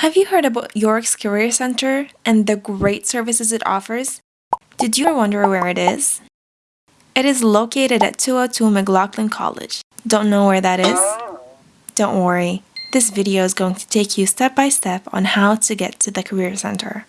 Have you heard about York's Career Center and the great services it offers? Did you wonder where it is? It is located at 202 McLaughlin College. Don't know where that is? Don't worry, this video is going to take you step by step on how to get to the Career Center.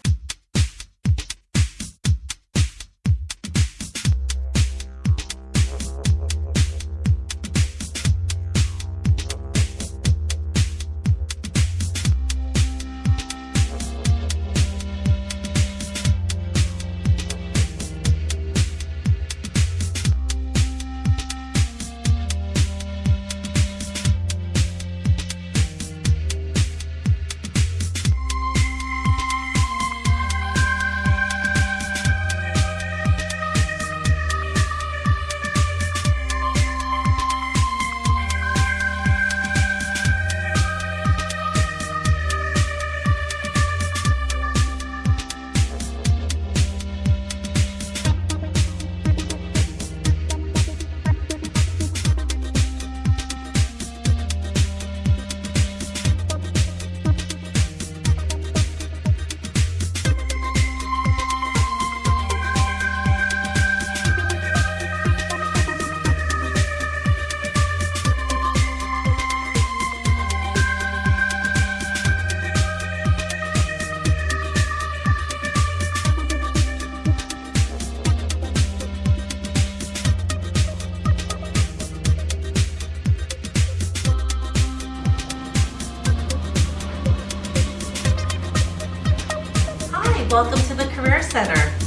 Welcome to the Career Center.